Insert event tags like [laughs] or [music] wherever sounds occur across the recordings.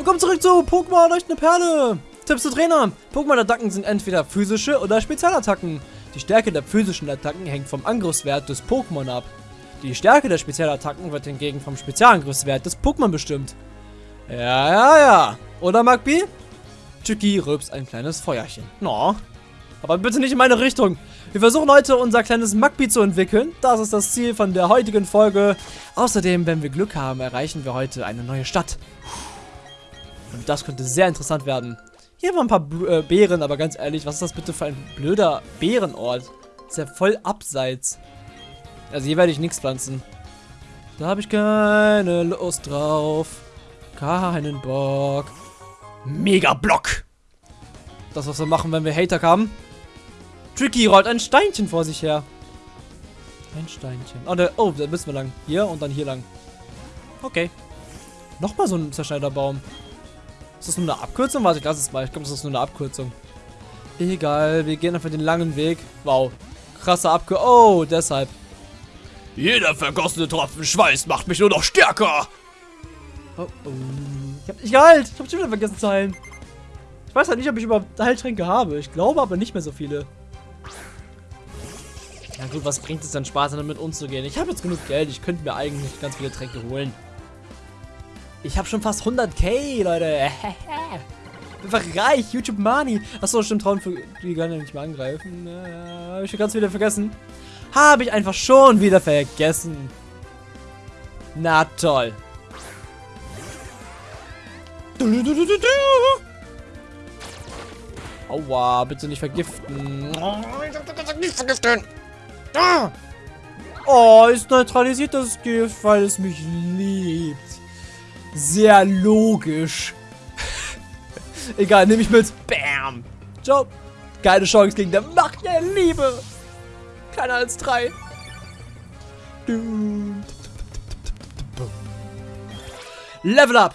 Willkommen zurück zu Pokémon Leuchtende Perle. Tipps zu Trainer. Pokémon-Attacken sind entweder physische oder Spezialattacken. Die Stärke der physischen Attacken hängt vom Angriffswert des Pokémon ab. Die Stärke der Spezialattacken wird hingegen vom Spezialangriffswert des Pokémon bestimmt. Ja, ja, ja. Oder, Magby? Chicky rülpst ein kleines Feuerchen. No. Aber bitte nicht in meine Richtung. Wir versuchen heute unser kleines Magby zu entwickeln. Das ist das Ziel von der heutigen Folge. Außerdem, wenn wir Glück haben, erreichen wir heute eine neue Stadt. Und das könnte sehr interessant werden. Hier waren ein paar B äh, Bären, aber ganz ehrlich, was ist das bitte für ein blöder Bärenort? ist ja voll abseits. Also hier werde ich nichts pflanzen. Da habe ich keine Lust drauf. Keinen Bock. Mega Block. Das, was wir machen, wenn wir Hater haben. Tricky rollt ein Steinchen vor sich her. Ein Steinchen. Oh, da, oh, da müssen wir lang. Hier und dann hier lang. Okay. Nochmal so ein Zerschneiderbaum. Ist das nur eine Abkürzung? Warte, ich lasse es mal. Ich glaube, das ist nur eine Abkürzung. Egal, wir gehen einfach den langen Weg. Wow. Krasse Abkürzung. Oh, deshalb. Jeder vergossene Tropfen Schweiß macht mich nur noch stärker. Oh, oh. Ich hab nicht geheilt. Ich hab schon wieder vergessen zu heilen. Ich weiß halt nicht, ob ich überhaupt Heiltränke habe. Ich glaube aber nicht mehr so viele. Na gut, was bringt es dann Spaß, damit umzugehen? Ich habe jetzt genug Geld. Ich könnte mir eigentlich ganz viele Tränke holen. Ich habe schon fast 100k, Leute. [laughs] Einfach reich. YouTube Money. Achso, stimmt. Trauen für die kann ja nicht mehr angreifen. Äh, habe ich ganz wieder vergessen. Habe ich einfach schon wieder vergessen. Na toll. Aua, bitte nicht vergiften. Nicht vergiften. Oh, es neutralisiert das Gift, weil es mich liebt. Sehr logisch. [laughs] Egal, nehme ich mit. Bam. Ciao. Keine Chance gegen der Macht der Liebe. Keiner als drei. Level up.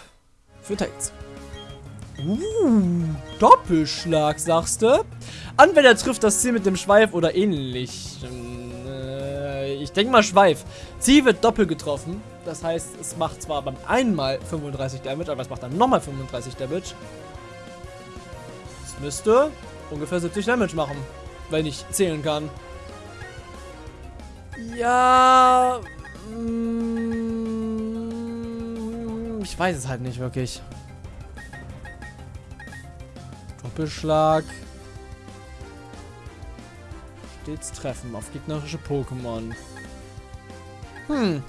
Für Tails. Uh, Doppelschlag, sagst du? Anwender trifft das Ziel mit dem Schweif oder ähnlich. Äh, ich denke mal Schweif. Ziel wird doppelt getroffen. Das heißt, es macht zwar beim einmal 35 Damage, aber es macht dann nochmal 35 Damage. Es müsste ungefähr 70 Damage machen, wenn ich zählen kann. Ja. Mm, ich weiß es halt nicht wirklich. Doppelschlag. Stets treffen auf gegnerische Pokémon. Hm.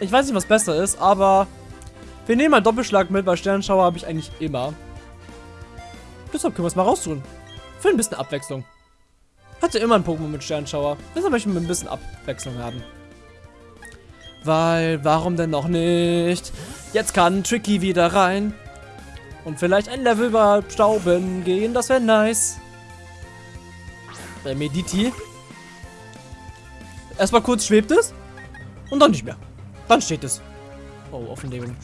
Ich weiß nicht, was besser ist, aber wir nehmen mal Doppelschlag mit, weil Sternschauer habe ich eigentlich immer. Deshalb können wir es mal raustun. Für ein bisschen Abwechslung. Hatte immer ein Pokémon mit Sternschauer. Deshalb möchte ich ein bisschen Abwechslung haben. Weil, warum denn noch nicht? Jetzt kann Tricky wieder rein. Und vielleicht ein Level überstauben gehen, das wäre nice. Bei Mediti. Erstmal kurz schwebt es. Und dann nicht mehr. Dann steht es. Oh, Offenlegung.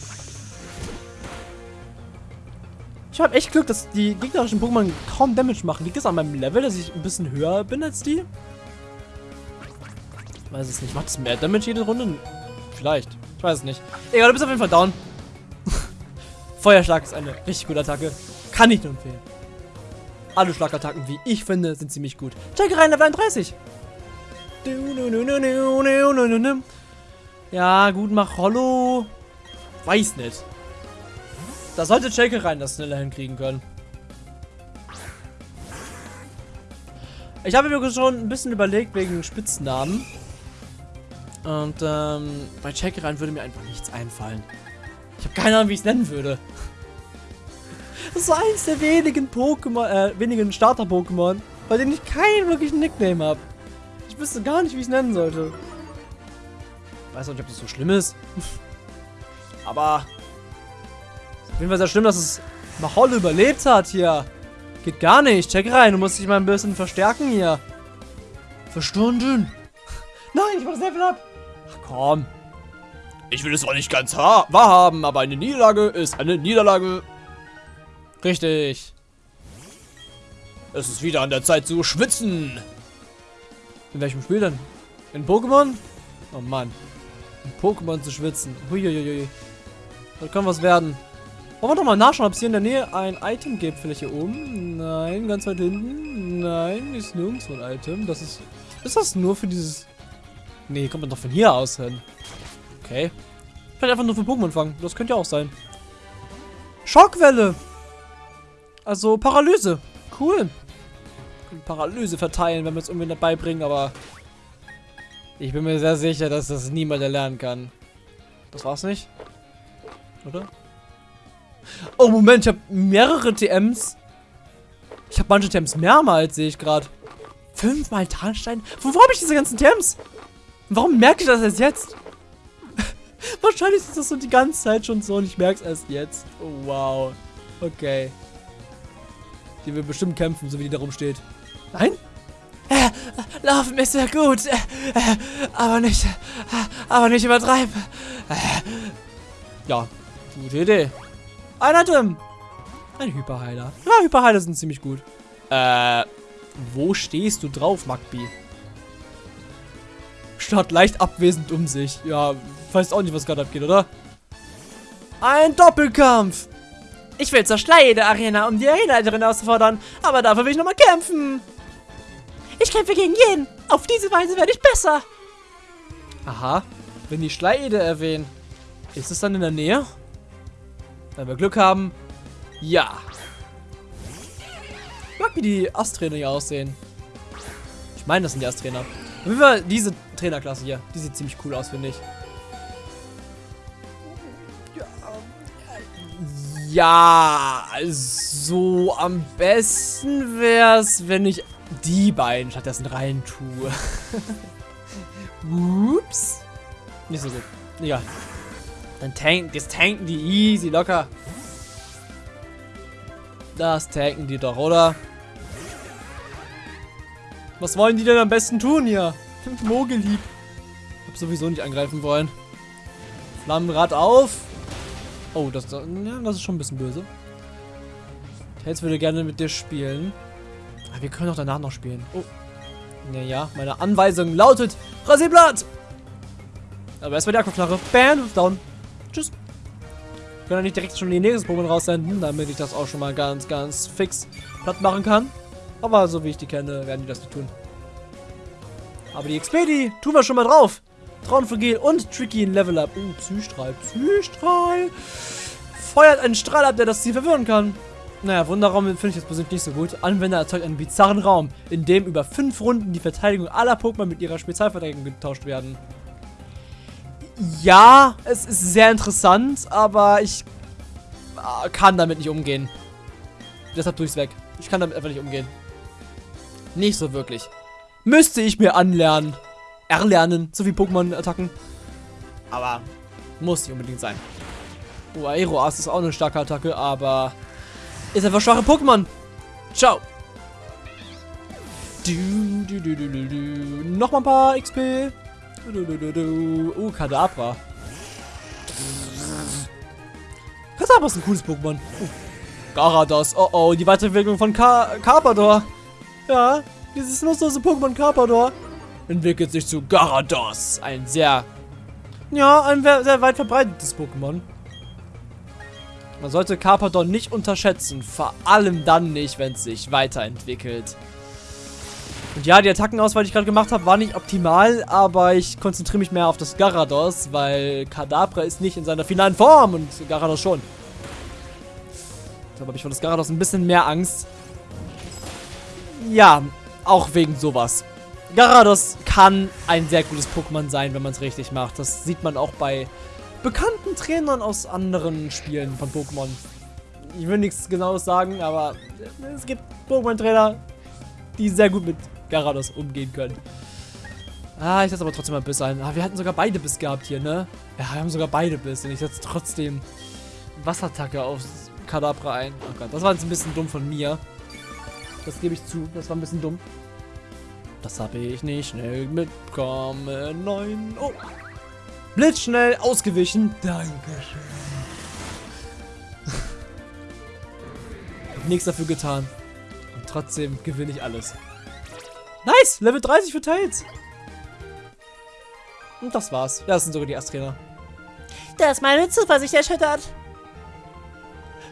Ich habe echt Glück, dass die gegnerischen Pokémon kaum Damage machen. Liegt das an meinem Level, dass ich ein bisschen höher bin als die? Ich weiß es nicht. Macht es mehr Damage jede Runde? Vielleicht. Ich weiß es nicht. Egal, du bist auf jeden Fall down. [laughs] Feuerschlag ist eine richtig gute Attacke. Kann ich nur empfehlen. Alle Schlagattacken, wie ich finde, sind ziemlich gut. Check rein, Level 31. Ja, gut, mach Hollow. Weiß nicht. Da sollte Checker rein das schneller hinkriegen können. Ich habe mir schon ein bisschen überlegt wegen Spitznamen. Und ähm, bei Checkerein würde mir einfach nichts einfallen. Ich habe keine Ahnung, wie ich es nennen würde. Das ist eins der wenigen Pokémon, äh, wenigen Starter-Pokémon, bei denen ich keinen wirklichen Nickname habe. Ich wüsste gar nicht, wie ich es nennen sollte. Weiß auch nicht, ob das so schlimm ist. [laughs] Aber auf jeden Fall sehr schlimm, dass es Mahol überlebt hat hier. Geht gar nicht. Check rein. Du musst dich mal ein bisschen verstärken hier. Verstunden. [laughs] Nein, ich mach das Level ab. Ach komm. Ich will es auch nicht ganz wahrhaben, aber eine Niederlage ist eine Niederlage. Richtig. Es ist wieder an der Zeit zu schwitzen. In welchem Spiel denn? In Pokémon? Oh Mann. Pokémon zu schwitzen. Huiuiui. Das kann was werden. Wollen wir doch mal nachschauen, ob es hier in der Nähe ein Item gibt. Vielleicht hier oben? Nein, ganz weit hinten. Nein, ist nirgendwo ein Item. Das ist... Ist das nur für dieses... Nee, kommt man doch von hier aus hin. Okay. Vielleicht einfach nur für Pokémon fangen. Das könnte ja auch sein. Schockwelle. Also Paralyse. Cool. Paralyse verteilen, wenn wir es irgendwie dabei bringen, aber ich bin mir sehr sicher, dass das niemand erlernen kann. Das war's nicht? Oder? Oh, Moment, ich habe mehrere TMs. Ich habe manche TMs mehrmals, sehe ich gerade. Fünfmal Tarnstein? Wo habe ich diese ganzen TMs? Warum merke ich das erst jetzt? [laughs] Wahrscheinlich ist das so die ganze Zeit schon so und ich merke es erst jetzt. Oh, wow. Okay. Die will bestimmt kämpfen, so wie die da rumsteht. Nein? Laufen ist sehr gut. Äh, äh, aber nicht. Äh, aber nicht übertreiben. Ja, gute Idee. Ein Item. Ein Hyperheiler. Ja, Hyperheiler sind ziemlich gut. Äh, wo stehst du drauf, Magbi? Statt leicht abwesend um sich. Ja, weißt auch nicht, was gerade abgeht, oder? Ein Doppelkampf. Ich will zur Schleide Arena, um die Arenaleiterin auszufordern. Aber dafür will ich nochmal kämpfen. Ich kämpfe gegen jeden. Auf diese Weise werde ich besser. Aha. Wenn die Schleide erwähnen. Ist es dann in der Nähe? Wenn wir Glück haben. Ja. Ich mag, wie die Asträner hier aussehen. Ich meine, das sind die Asträner. Auf diese Trainerklasse hier. Die sieht ziemlich cool aus, finde ich. Ja, so am besten wäre es, wenn ich die beiden stattdessen rein tue. Ups. Nicht so gut. Egal. Dann tanken, das tanken die easy, locker. Das tanken die doch, oder? Was wollen die denn am besten tun hier? Mogelieb. Hab sowieso nicht angreifen wollen. Flammenrad auf. Oh, das, das ist schon ein bisschen böse. Tails würde gerne mit dir spielen. Aber wir können auch danach noch spielen. Oh. Naja, meine Anweisung lautet Rasierblatt! Aber erstmal die Aquaflache. Bam, down. Tschüss. Wir können ja nicht direkt schon die nächsten Pokémon raussenden, damit ich das auch schon mal ganz, ganz fix platt machen kann. Aber so wie ich die kenne, werden die das nicht tun. Aber die XP, die tun wir schon mal drauf. Traunflugel und Tricky in Level Up. Uh, Psystrahl. Psystrahl. Feuert einen Strahl ab, der das Ziel verwirren kann. Naja, Wunderraum finde ich jetzt persönlich nicht so gut. Anwender erzeugt einen bizarren Raum, in dem über fünf Runden die Verteidigung aller Pokémon mit ihrer Spezialverteidigung getauscht werden. Ja, es ist sehr interessant, aber ich äh, kann damit nicht umgehen. Deshalb tue ich es weg. Ich kann damit einfach nicht umgehen. Nicht so wirklich. Müsste ich mir anlernen erlernen, so wie Pokémon-Attacken. Aber muss nicht unbedingt sein. Oh, Aeroas ist auch eine starke Attacke, aber ist einfach schwache Pokémon. Ciao. Du, du, du, du, du, du. Nochmal ein paar XP. Du, du, du, du. Oh, Kadabra. Kadabra ist ein cooles Pokémon. Oh. Garados. Oh oh, die Weiterentwicklung von Carpador. Ja, dieses nutzlose Pokémon Carpador entwickelt sich zu Garados. Ein sehr, ja, ein sehr weit verbreitetes Pokémon. Man sollte Carpadon nicht unterschätzen. Vor allem dann nicht, wenn es sich weiterentwickelt. Und ja, die Attackenauswahl, die ich gerade gemacht habe, war nicht optimal, aber ich konzentriere mich mehr auf das Garados, weil Kadabra ist nicht in seiner finalen Form und Garados schon. Deshalb habe ich vor das Garados ein bisschen mehr Angst. Ja, auch wegen sowas. Garados kann ein sehr gutes Pokémon sein, wenn man es richtig macht. Das sieht man auch bei bekannten Trainern aus anderen Spielen von Pokémon. Ich will nichts genaues sagen, aber es gibt Pokémon-Trainer, die sehr gut mit Garados umgehen können. Ah, ich setze aber trotzdem mal Biss ein. Ah, wir hatten sogar beide Biss gehabt hier, ne? Ja, wir haben sogar beide Biss. Und ich setze trotzdem Wasserattacke auf Kadabra ein. Oh Gott, das war jetzt ein bisschen dumm von mir. Das gebe ich zu. Das war ein bisschen dumm. Das habe ich nicht schnell mitbekommen. Nein. Oh. Blitzschnell ausgewichen. Dankeschön. Nichts dafür getan. Und trotzdem gewinne ich alles. Nice! Level 30 für Tails. Und das war's. Ja, das sind sogar die Ersttrainer. Das meine Zuversicht erschüttert.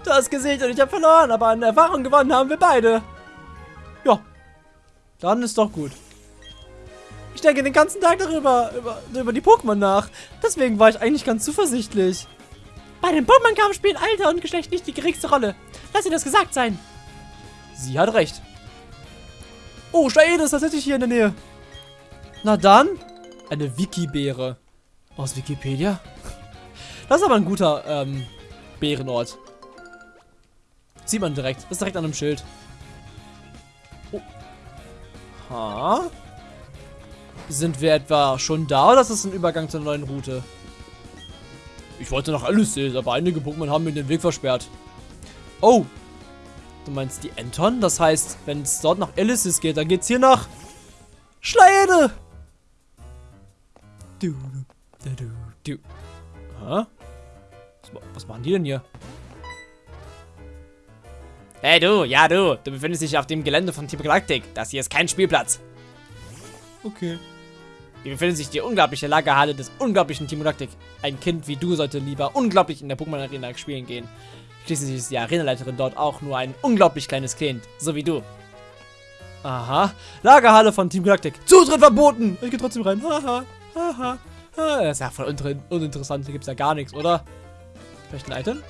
Du hast gesiegt und ich habe verloren, aber an Erfahrung gewonnen haben wir beide. Ja, dann ist doch gut. Ich denke den ganzen Tag darüber, über, über die Pokémon nach. Deswegen war ich eigentlich ganz zuversichtlich. Bei dem Pokémon-Kampf spielen Alter und Geschlecht nicht die geringste Rolle. Lass dir das gesagt sein. Sie hat recht. Oh, Staede ist tatsächlich hier in der Nähe. Na dann, eine Wiki-Beere. Aus Wikipedia? Das ist aber ein guter ähm, Bärenort. Sieht man direkt. Ist direkt an einem Schild. Oh. Ha? Sind wir etwa schon da oder ist das ein Übergang zur neuen Route? Ich wollte nach Alice, aber einige Pokémon haben mir den Weg versperrt. Oh. Du meinst die Enton? Das heißt, wenn es dort nach Elysis geht, dann geht's hier nach Schleide. Du, du, du, du. Hä? Was, was machen die denn hier? Hey du, ja du, du befindest dich auf dem Gelände von Team Galactic. Das hier ist kein Spielplatz. Okay. Hier befindet sich die unglaubliche Lagerhalle des unglaublichen Team Galactic. Ein Kind wie du sollte lieber unglaublich in der Pokémon Arena spielen gehen. Schließlich ist die Arenaleiterin dort auch nur ein unglaublich kleines Kind, so wie du. Aha. Lagerhalle von Team Galactic. Zutritt verboten. Ich gehe trotzdem rein. Haha. Haha. Ah, Das ist ja voll uninteressant. Hier gibt es ja gar nichts, oder? Vielleicht ein Item?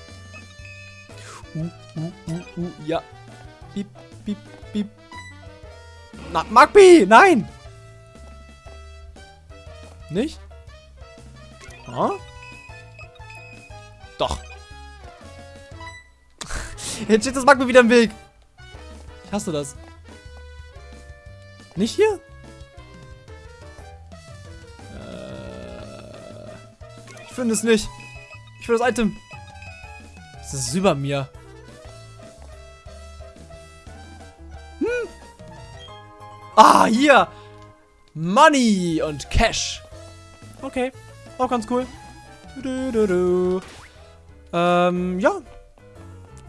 Uh, uh, uh, uh, ja. Piep, piep, piep. Na, Magby! Nein! Nicht? Ah? Doch. [laughs] Jetzt steht das Magby wieder im Weg. Ich hasse das. Nicht hier? Äh, ich finde es nicht. Ich will das Item. Das ist über mir. Hm. Ah, hier. Money und Cash. Okay. Auch ganz cool. Du, du, du, du. Ähm, ja.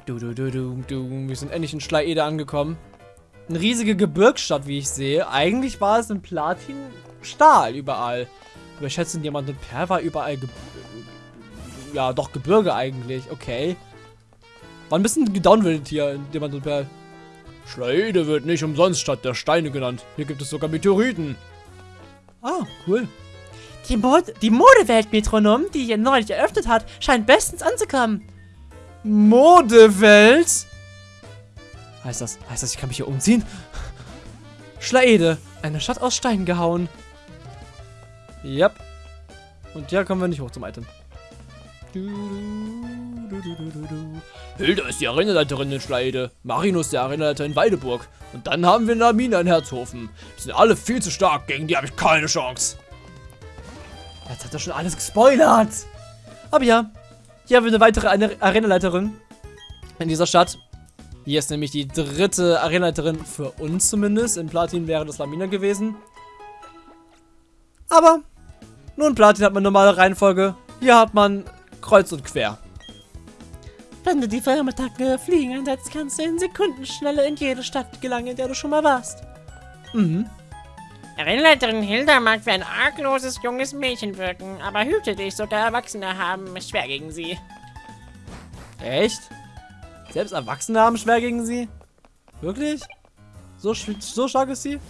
Du, du, du, du, du. Wir sind endlich in Schleiede angekommen. Eine riesige Gebirgsstadt, wie ich sehe. Eigentlich war es in Platin Stahl überall. Aber ich schätze, in Diamant und Perl war überall Ge ja, doch Gebirge eigentlich. Okay. War ein bisschen gedownwildet hier in Diamant und Perl. Schleide wird nicht umsonst Stadt der Steine genannt. Hier gibt es sogar Meteoriten. Ah, cool. Die, Mod die Modewelt-Metronom, die hier neulich eröffnet hat, scheint bestens anzukommen. Modewelt? Heißt das, heißt das, ich kann mich hier umziehen? Schlaede, eine Stadt aus Stein gehauen. Yep. Und ja, kommen wir nicht hoch zum Item. Du, du, du. Hilda ist die Arenaleiterin in Schleide. Marinus der Arenaleiter in Weideburg. Und dann haben wir Namina in Herzhofen. Die sind alle viel zu stark. Gegen die habe ich keine Chance. Jetzt hat er schon alles gespoilert. Aber ja, hier haben wir eine weitere Are- Arenaleiterin in dieser Stadt. Hier ist nämlich die dritte Arenaleiterin für uns zumindest. In Platin wäre das Lamina gewesen. Aber nur in Platin hat man normale Reihenfolge. Hier hat man kreuz und quer. Wenn du die Firmattacke Fliegen einsetzt, kannst du in Sekundenschnelle in jede Stadt gelangen, in der du schon mal warst. Mhm. Rennleiterin Hilda mag wie ein argloses junges Mädchen wirken, aber hüte dich, sogar Erwachsene haben es schwer gegen sie. Echt? Selbst Erwachsene haben schwer gegen sie? Wirklich? So, so stark ist sie?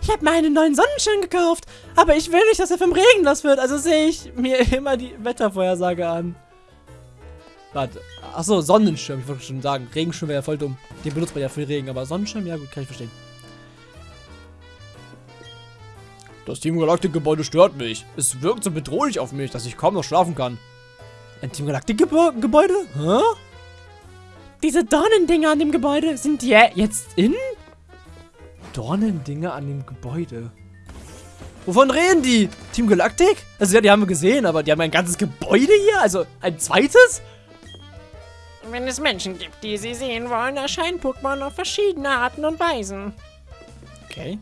Ich habe mir einen neuen Sonnenschirm gekauft, aber ich will nicht, dass er vom Regen nass wird, also sehe ich Mir [laughs] immer die Wettervorhersage an. Warte. Achso, Sonnenschirm. Ich wollte schon sagen. Regenschirm wäre ja voll dumm. Den benutzt man ja für Regen, aber Sonnenschirm, ja gut, kann ich verstehen. Das Team Galactic Gebäude stört mich. Es wirkt so bedrohlich auf mich, dass ich kaum noch schlafen kann. Ein Team Galactic Gebä Gebäude? Hä? Diese Dornendinger an dem Gebäude sind ja jetzt in? Dornendinger an dem Gebäude. Wovon reden die? Team Galactic? Also ja, die haben wir gesehen, aber die haben ein ganzes Gebäude hier? Also ein zweites? Wenn es Menschen gibt, die sie sehen wollen, erscheinen Pokémon auf verschiedene Arten und Weisen. Okay.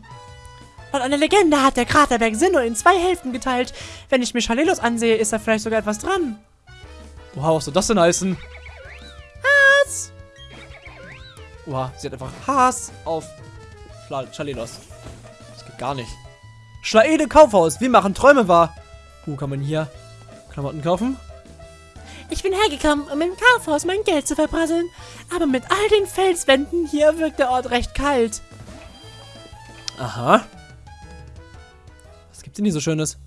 Laut einer Legende hat der Kraterberg Sinnoh in zwei Hälften geteilt. Wenn ich mir Schalelos ansehe, ist da vielleicht sogar etwas dran. Wow, was soll das denn heißen? Was? Oha, sie hat einfach Hass auf Schla Schalelos. Das geht gar nicht. Schlaede Kaufhaus. Wir machen Träume wahr. Uh, kann man hier Klamotten kaufen? Ich bin hergekommen, um im Kaufhaus mein Geld zu verprasseln. Aber mit all den Felswänden hier wirkt der Ort recht kalt. Aha. Denn hier so Schönes?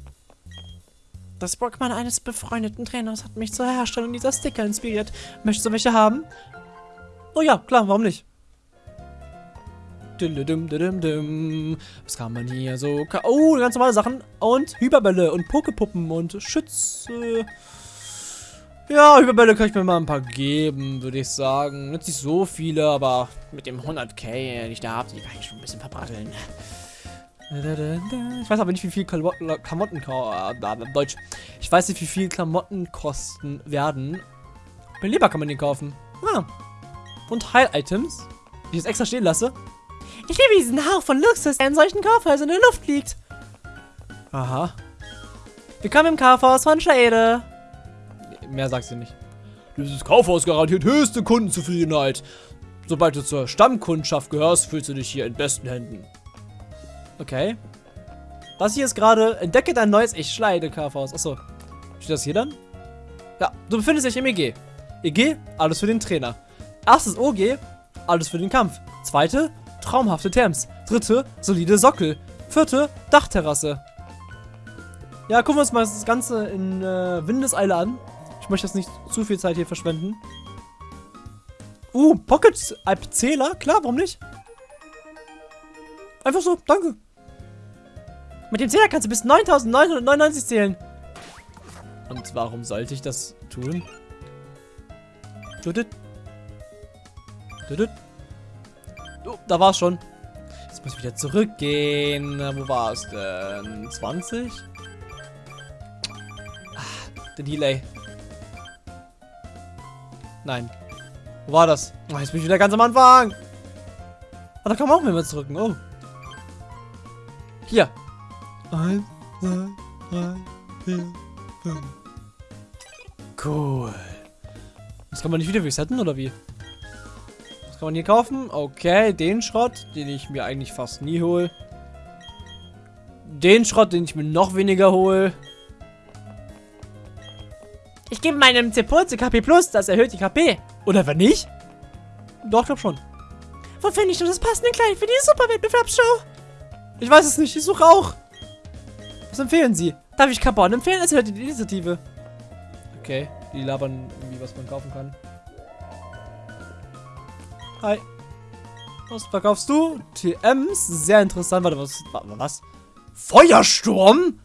Das Pokémon eines befreundeten Trainers hat mich zur Herstellung dieser Sticker inspiriert. Möchtest du welche haben? Oh ja, klar, warum nicht? Was kann man hier so... Oh, ganz normale Sachen. Und Hyperbälle und Pokepuppen und Schütze. Ja, Hyperbälle kann ich mir mal ein paar geben, würde ich sagen. Nicht so viele, aber mit dem 100k, den ich da habe, die kann ich schon ein bisschen verbratteln. Ich weiß aber nicht, wie viel Klamotten... ka- äh, Deutsch. Ich weiß nicht, wie viel Klamotten kosten werden. Beleber kann man den kaufen. Ah. Und Heil-Items, die ich jetzt extra stehen lasse. Ich liebe diesen Hauch von Luxus, der in solchen Kaufhäusern in der Luft liegt. Aha. Willkommen im Kaufhaus von Schade. Mehr sagt sie nicht. Dieses Kaufhaus garantiert höchste Kundenzufriedenheit. Sobald du zur Stammkundschaft gehörst, fühlst du dich hier in besten Händen. Okay. Das hier ist gerade, entdecke dein neues Ich Schleide Kaufhaus. Achso. Steht das hier dann? Ja, du befindest dich im EG. EG, alles für den Trainer. Erstes OG, alles für den Kampf. Zweite, traumhafte Terms. Dritte, solide Sockel. Vierte, Dachterrasse. Ja, gucken wir uns mal das Ganze in äh, Windeseile an. Ich möchte jetzt nicht zu viel Zeit hier verschwenden. Uh, Pocket App Zähler? Klar, warum nicht? Einfach so, danke. Mit dem Zähler kannst du bis 9999 zählen. Und warum sollte ich das tun? Oh, da war's schon. Jetzt muss ich wieder zurückgehen. Wo war es denn? 20? Ah, der Delay. Nein. Wo war das? Oh, jetzt bin ich wieder ganz am Anfang. Ah, da kann man auch mehr zurücken. Oh. Hier. Eins, zwei, drei, vier, fünf. Cool. Das kann man nicht wieder resetten, oder wie? Was kann man hier kaufen? Okay, den Schrott, den ich mir eigentlich fast nie hole. Den Schrott, den ich mir noch weniger hole. Ich gebe meinem Zepulze KP Plus, das erhöht die KP. Oder wenn nicht? Doch, glaub schon. Wo finde ich nur das passende Kleid für die Superwettbewerbsshow? Ich weiß es nicht, ich suche auch. Empfehlen Sie? Darf ich Carbon empfehlen? Es hört die Initiative. Okay, die labern irgendwie, was man kaufen kann. Hi. Was verkaufst du? TMs, sehr interessant. Warte, was? Was? Feuersturm?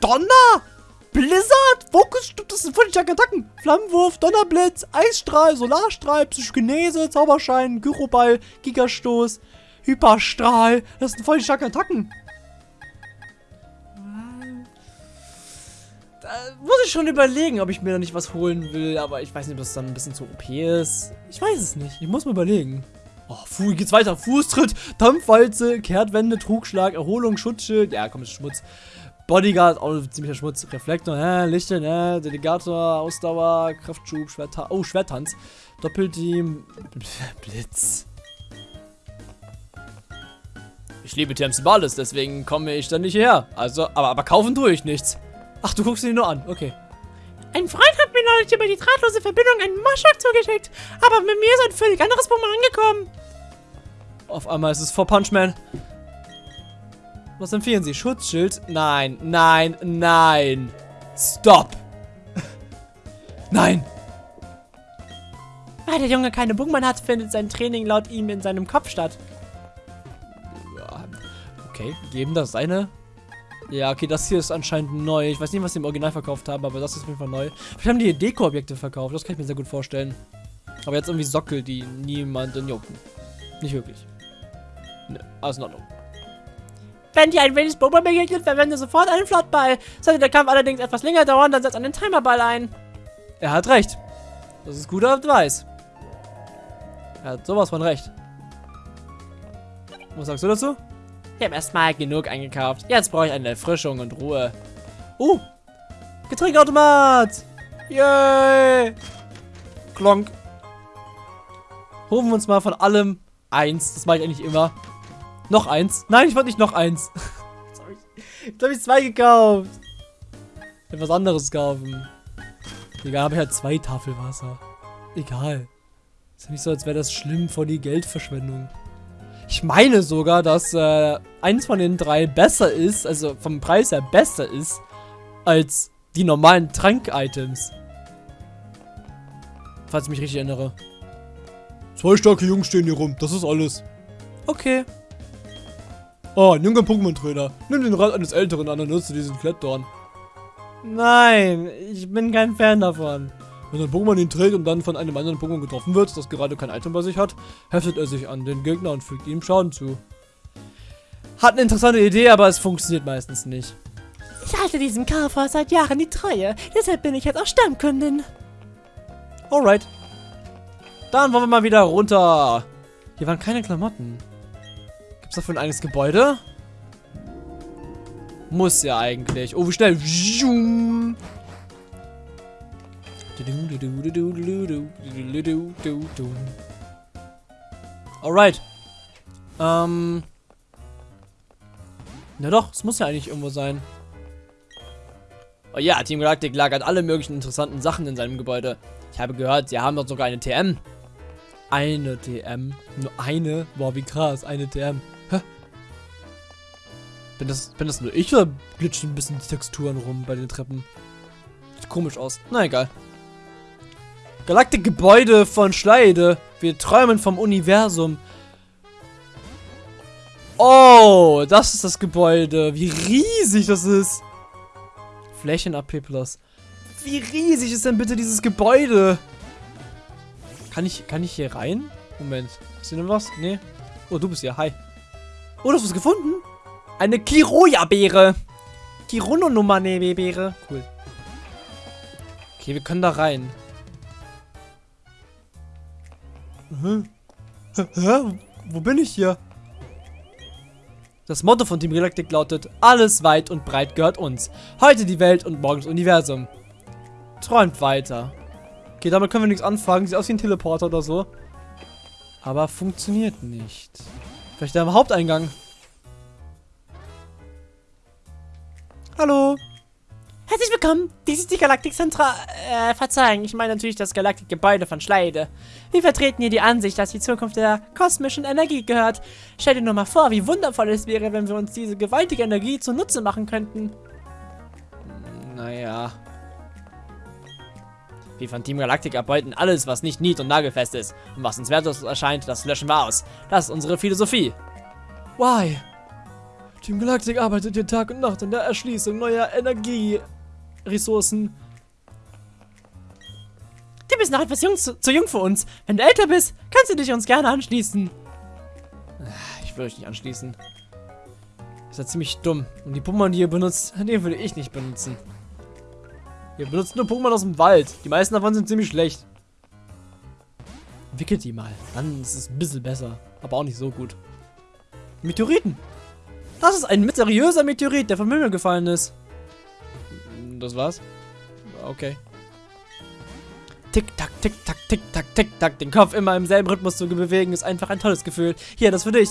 Donner? Blizzard? Fokussturm? Das sind voll die Attacken. Flammenwurf, Donnerblitz, Eisstrahl, Solarstrahl, Psychokinese, Zauberschein, Gyroball, Gigastoß, Hyperstrahl. Das sind voll die starken Attacken. Da muss ich schon überlegen, ob ich mir da nicht was holen will. Aber ich weiß nicht, ob das dann ein bisschen zu OP ist. Ich weiß es nicht. Ich muss mir überlegen. Oh, Fu geht's weiter. Fußtritt, Dampfwalze, Kehrtwende, Trugschlag, Erholung, Schutzschild. Ja, komm, ist Schmutz. Bodyguard, auch ein ziemlicher Schmutz. Reflektor, hä, Lichte, ne, Delegator, Ausdauer, Kraftschub, Schwertanz. Oh, Schwertanz. Doppelteam, [laughs] Blitz. Ich liebe Thames Balles, deswegen komme ich dann nicht hierher. Also, aber, aber kaufen tue ich nichts. Ach, du guckst ihn nur an. Okay. Ein Freund hat mir neulich über die drahtlose Verbindung einen Moschak zugeschickt. Aber mit mir ist ein völlig anderes Pokémon angekommen. Auf einmal ist es vor Punchman. Was empfehlen Sie? Schutzschild? Nein, nein, nein. Stop. [laughs] nein. Weil der Junge keine Pokémon hat, findet sein Training laut ihm in seinem Kopf statt. Okay, geben das eine. Ja, okay, das hier ist anscheinend neu. Ich weiß nicht, was sie im Original verkauft haben, aber das ist auf jeden Fall neu. Vielleicht haben die hier Deko-Objekte verkauft. Das kann ich mir sehr gut vorstellen. Aber jetzt irgendwie Sockel, die niemanden jucken. Nicht wirklich. Ne, alles in Ordnung. Wenn dir ein wildes Pokémon begegnet, verwende sofort einen Flottball. Sollte der Kampf allerdings etwas länger dauern, dann setz einen Timerball ein. Er hat recht. Das ist guter Advice. Er hat sowas von recht. Was sagst du dazu? Ich habe erstmal genug eingekauft. Jetzt brauche ich eine Erfrischung und Ruhe. Uh! Getränkautomat! Yay! Klonk. Holen wir uns mal von allem eins. Das mache ich eigentlich immer. Noch eins. Nein, ich wollte nicht noch eins. Jetzt habe ich, jetzt hab ich zwei gekauft. Etwas anderes kaufen. Egal, habe ich halt zwei Tafelwasser. Egal. Ist ja nicht so, als wäre das schlimm vor die Geldverschwendung. Ich meine sogar, dass äh, eins von den drei besser ist, also vom Preis her besser ist, als die normalen Trank-Items. Falls ich mich richtig erinnere. Zwei starke Jungs stehen hier rum, das ist alles. Okay. Oh, ein junger Pokémon-Trainer. Nimm den Rat eines Älteren an und nutze diesen Klettdorn. Nein, ich bin kein Fan davon. Wenn ein Pokémon ihn trägt und dann von einem anderen Pokémon getroffen wird, das gerade kein Item bei sich hat, heftet er sich an den Gegner und fügt ihm Schaden zu. Hat eine interessante Idee, aber es funktioniert meistens nicht. Ich halte diesem Kaufhaus seit Jahren die Treue. Deshalb bin ich jetzt auch Stammkundin. Alright. Dann wollen wir mal wieder runter. Hier waren keine Klamotten. Gibt's dafür ein eigenes Gebäude? Muss ja eigentlich. Oh, wie schnell. Alright. Ähm. Na doch, es muss ja eigentlich irgendwo sein. Oh ja, Team Galactic lagert alle möglichen interessanten Sachen in seinem Gebäude. Ich habe gehört, sie haben dort sogar eine TM. Eine TM. Nur eine? Boah, wie krass. Eine TM. Hä? Bin das, bin das nur ich oder glitschen ein bisschen die Texturen rum bei den Treppen? Sieht komisch aus. Na egal. Galaktik-Gebäude von Schleide. Wir träumen vom Universum. Oh, das ist das Gebäude. Wie riesig das ist. Flächen AP Plus. Wie riesig ist denn bitte dieses Gebäude? Kann ich, kann ich hier rein? Moment. Ist hier noch was? Nee. Oh, du bist hier. Hi. Oh, du hast was gefunden? Eine Kiroya-Beere. Kirono-Nummer-Beere. Cool. Okay, wir können da rein. Hä? Hä? Wo bin ich hier? Das Motto von Team Galactic lautet, alles weit und breit gehört uns. Heute die Welt und morgen das Universum. Träumt weiter. Okay, damit können wir nichts anfangen. Sieht aus wie ein Teleporter oder so. Aber funktioniert nicht. Vielleicht der Haupteingang. Hallo. Willkommen. Dies ist die Galaktik Zentra... Äh, verzeihen. Ich meine natürlich das Galaktik-Gebäude von Schleide. Wir vertreten hier die Ansicht, dass die Zukunft der kosmischen Energie gehört. Stell dir nur mal vor, wie wundervoll es wäre, wenn wir uns diese gewaltige Energie zunutze machen könnten. Naja. Wir von Team Galactic erbeuten alles, was nicht nied- und nagelfest ist. Und was uns wertlos erscheint, das löschen wir aus. Das ist unsere Philosophie. Why? Team Galactic arbeitet hier Tag und Nacht an der Erschließung neuer Energieressourcen. Du bist noch etwas jung, zu, zu jung für uns. Wenn du älter bist, kannst du dich uns gerne anschließen. Ich will euch nicht anschließen. Ist ja ziemlich dumm. Und die Pokémon, die ihr benutzt, [laughs] den würde ich nicht benutzen. Ihr benutzt nur Pokémon aus dem Wald. Die meisten davon sind ziemlich schlecht. Entwickelt die mal. Dann ist es ein bisschen besser. Aber auch nicht so gut. Meteoriten. Das ist ein mysteriöser Meteorit, der vom Himmel gefallen ist. Das war's? Okay. Tick, tack, tick, tack, tick, tack, tick, tack. Den Kopf immer im selben Rhythmus zu bewegen, ist einfach ein tolles Gefühl. Hier, das für dich.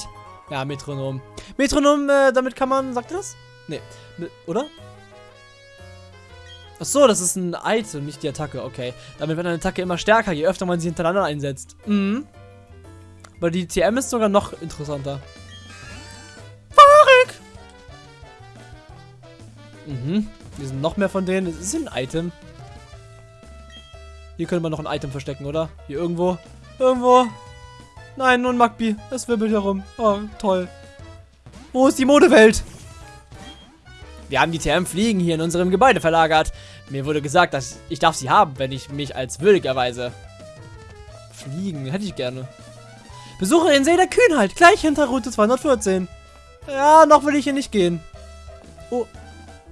Ja, Metronom. Metronom, äh, damit kann man, sagt ihr das? Nee, oder? Ach so, das ist ein Item, nicht die Attacke. Okay. Damit wird eine Attacke immer stärker, je öfter man sie hintereinander einsetzt. Mhm. Aber die TM ist sogar noch interessanter. Verrückt! Mhm. Hier sind noch mehr von denen. Es ist ein Item. Hier könnte man noch ein Item verstecken, oder? Hier irgendwo. Irgendwo. Nein, nur ein Magbi. Es wirbelt herum. Oh, toll. Wo ist die Modewelt? Wir haben die TM Fliegen hier in unserem Gebäude verlagert. Mir wurde gesagt, dass ich darf sie haben, wenn ich mich als würdig erweise. Fliegen, hätte ich gerne. Besuche den See der Kühnheit, gleich hinter Route 214. Ja, noch will ich hier nicht gehen. Oh.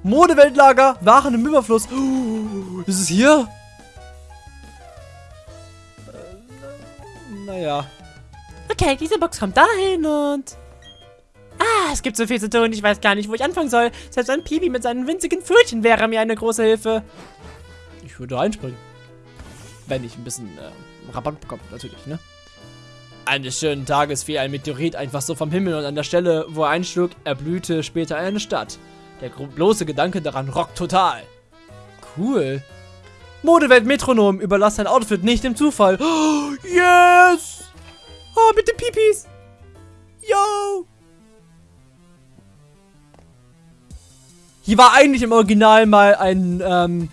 Modeweltlager, Waren im Überfluss. Oh, ist es hier? Äh, naja. Okay, diese Box kommt dahin und... Ah, es gibt so viel zu tun, ich weiß gar nicht, wo ich anfangen soll. Selbst ein Pibi mit seinen winzigen Pfötchen wäre mir eine große Hilfe. Ich würde einspringen. Wenn ich ein bisschen äh, Rabatt bekomme, natürlich, ne? Eines schönen Tages fiel ein Meteorit einfach so vom Himmel und an der Stelle, wo er einschlug, erblühte später eine Stadt. Der bloße Gedanke daran rockt total. Cool. Modewelt Metronom, überlass dein Outfit nicht dem Zufall. Oh, [gasps] yes! Oh, mit den Pipis. Yo! Hier war eigentlich im Original mal ein, ähm...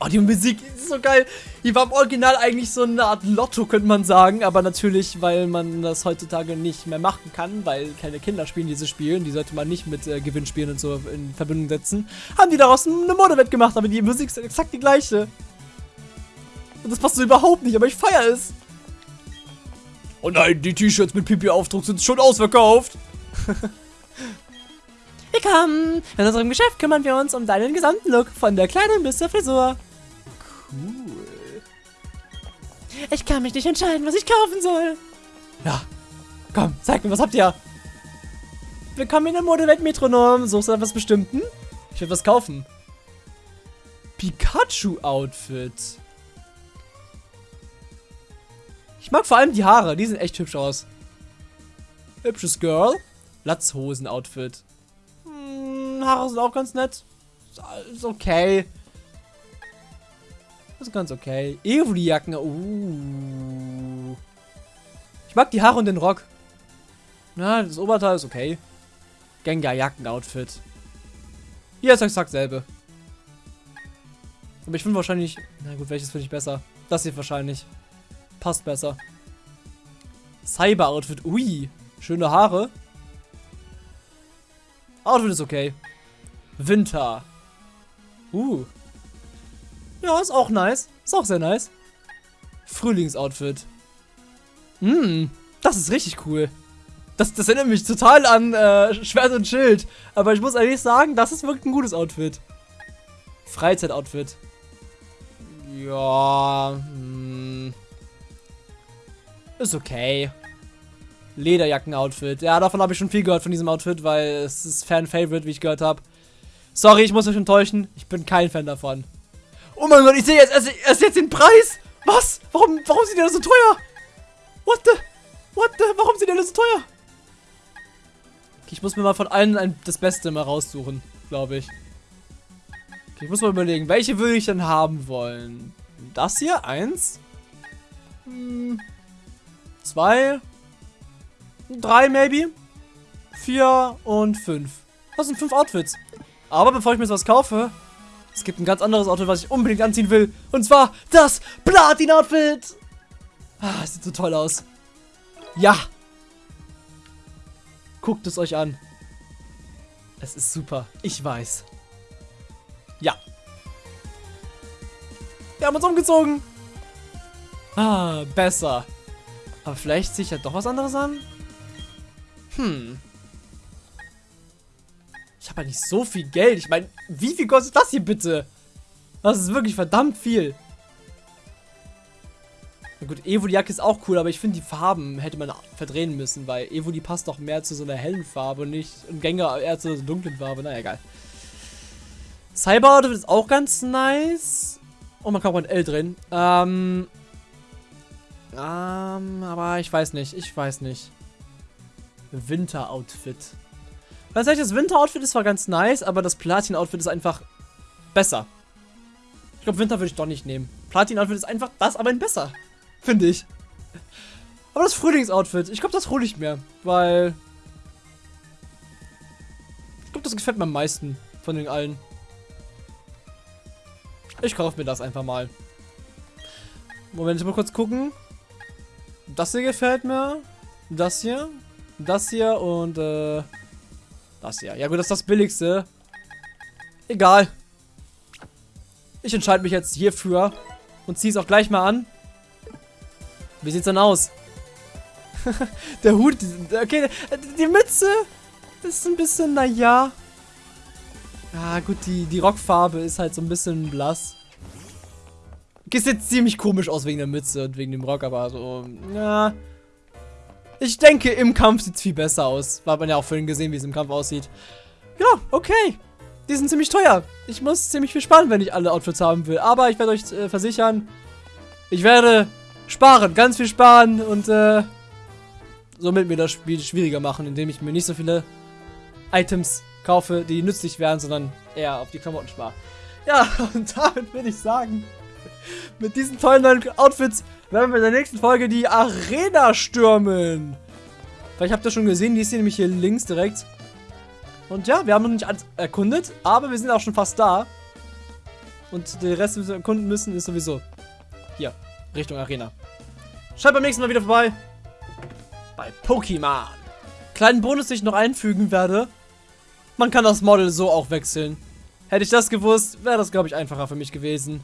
Oh, die Musik ist so geil. Hier war im Original eigentlich so eine Art Lotto, könnte man sagen. Aber natürlich, weil man das heutzutage nicht mehr machen kann, weil keine Kinder spielen diese Spiele. Die sollte man nicht mit äh, Gewinnspielen und so in Verbindung setzen. Haben die daraus eine Modewett gemacht, aber die Musik ist exakt die gleiche. Und das passt so überhaupt nicht, aber ich feiere es. Oh nein, die T-Shirts mit Pipi-Aufdruck sind schon ausverkauft. [laughs] Willkommen! In unserem Geschäft kümmern wir uns um deinen gesamten Look, von der Kleidung bis zur Frisur. Cool. Ich kann mich nicht entscheiden, was ich kaufen soll. Ja. Komm, zeig mir, was habt ihr? Willkommen in der Modewelt Metronom. Suchst du etwas Bestimmten? Ich will was kaufen. Pikachu-Outfit. Ich mag vor allem die Haare. Die sehen echt hübsch aus. Hübsches Girl. Latzhosen-Outfit. Hm, Haare sind auch ganz nett. Ist okay. Ist ganz okay. Evoli-Jacken. Uh. Ich mag die Haare und den Rock. Na, das Oberteil ist okay. Gengar-Jacken-Outfit. Hier ist exakt selbe. Aber ich finde wahrscheinlich... Na gut, welches finde ich besser? Das hier wahrscheinlich. Passt besser. Cyber-Outfit. Ui. Schöne Haare. Outfit ist okay. Winter. Uh. Ja, ist auch nice. Ist auch sehr nice. Frühlingsoutfit. Hm, das ist richtig cool. Das, das erinnert mich total an äh, Schwert und Schild. Aber ich muss ehrlich sagen, das ist wirklich ein gutes Outfit. Freizeitoutfit. Ja, hm. Ist okay. Lederjacken-Outfit. Ja, davon habe ich schon viel gehört von diesem Outfit, weil es ist Fan-Favorite, wie ich gehört habe. Sorry, ich muss euch enttäuschen. Ich bin kein Fan davon. Oh mein Gott, ich sehe jetzt erst, erst jetzt den Preis. Was? Warum, warum sind die denn so teuer? What the? What the? Warum sind die denn so teuer? Okay, ich muss mir mal von allen ein, das Beste mal raussuchen, glaube ich. Okay, ich muss mal überlegen, welche würde ich denn haben wollen? Das hier? Eins? Hm, zwei? Drei, maybe? Vier und fünf. Das sind fünf Outfits. Aber bevor ich mir was kaufe, es gibt ein ganz anderes Outfit, was ich unbedingt anziehen will. Und zwar das Platin-Outfit. Ah, sieht so toll aus. Ja. Guckt es euch an. Es ist super. Ich weiß. Ja. Wir haben uns umgezogen. Ah, besser. Aber vielleicht ziehe ich ja doch was anderes an? Hm. Ja nicht so viel Geld. Ich meine, wie viel kostet das hier bitte? Das ist wirklich verdammt viel. Na gut, Evoli-Jacke ist auch cool, aber ich finde, die Farben hätte man verdrehen müssen, weil Evoli passt doch mehr zu so einer hellen Farbe und nicht und Gänger eher zu so einer dunklen Farbe. Na egal. Cyber ist auch ganz nice. Oh, man kann auch ein L drin. Ähm. Ähm, aber ich weiß nicht. Ich weiß nicht. Winter-Outfit. Ganz ehrlich, das Winter-Outfit ist zwar ganz nice, aber das Platin-Outfit ist einfach besser. Ich glaube, Winter würde ich doch nicht nehmen. Platin-Outfit ist einfach das, aber ein besser. Finde ich. Aber das Frühlings-Outfit, ich glaube, das hole ich mir. Weil... Ich glaube, das gefällt mir am meisten von den allen. Ich kaufe mir das einfach mal. Moment, ich mal kurz gucken. Das hier gefällt mir. Das hier. Das hier und äh, das hier. Ja gut, das ist das billigste. Egal. Ich entscheide mich jetzt hierfür und ziehe es auch gleich mal an. Wie sieht's denn aus? [laughs] Der Hut, okay, die Mütze ist ein bisschen, naja. Ah, gut, die, die Rockfarbe ist halt so ein bisschen blass. Okay, sieht ziemlich komisch aus wegen der Mütze und wegen dem Rock, aber so, ja. Ich denke, im Kampf sieht es viel besser aus. War man ja auch vorhin gesehen, wie es im Kampf aussieht. Ja, okay. Die sind ziemlich teuer. Ich muss ziemlich viel sparen, wenn ich alle Outfits haben will. Aber ich werde euch äh, versichern, ich werde sparen, ganz viel sparen und äh, somit mir das Spiel schwieriger machen, indem ich mir nicht so viele Items kaufe, die nützlich wären, sondern eher auf die Klamotten spare. Ja, [laughs] und damit würde ich sagen, [laughs] mit diesen tollen neuen Outfits werden wir in der nächsten Folge die Arena stürmen. Vielleicht habt ihr schon gesehen, die ist hier nämlich hier links direkt. Und ja, wir haben noch nicht alles erkundet, aber wir sind auch schon fast da. Und den Rest, den wir erkunden müssen, ist sowieso hier, Richtung Arena. Schaut beim nächsten Mal wieder vorbei. Bei Pokémon. Kleinen Bonus, den ich noch einfügen werde. Man kann das Model so auch wechseln. Hätte ich das gewusst, wäre das, glaube ich, einfacher für mich gewesen.